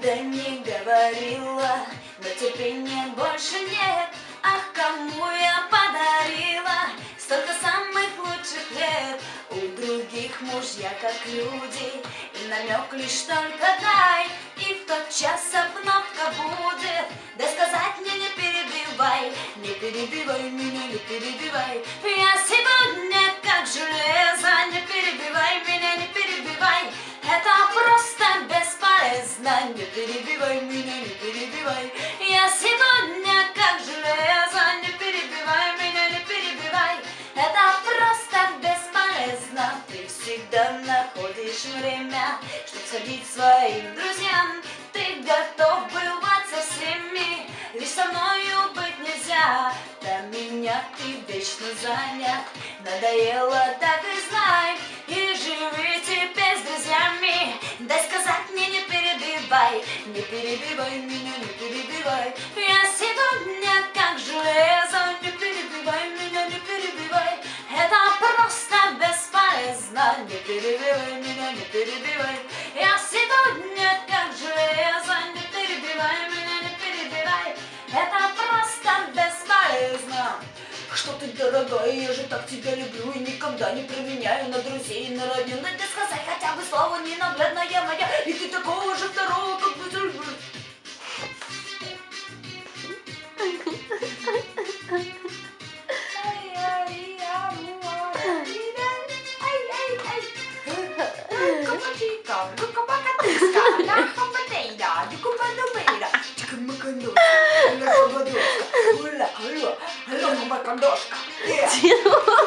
никогда не говорила, но терпения больше нет. Ах, кому я подарила столько самых лучших лет. У других мужья как люди, и намек лишь только дай. И в тот час обновка будет, да сказать мне не перебивай, не перебивай меня, не перебивай. Я сегодня время, чтобы садить своим друзьям. Ты готов бывать со всеми, лишь со мною быть нельзя. Для меня ты вечно занят, надоело, так и знай. И живи теперь с друзьями, дай сказать мне не перебивай, не перебивай меня, не перебивай. Дорогая, я же так тебя люблю и никогда не променяю на друзей и на родню. Надо сказать хотя бы слово ненаглядная моя, и ты такого же второго, как бы люблю. Картошка,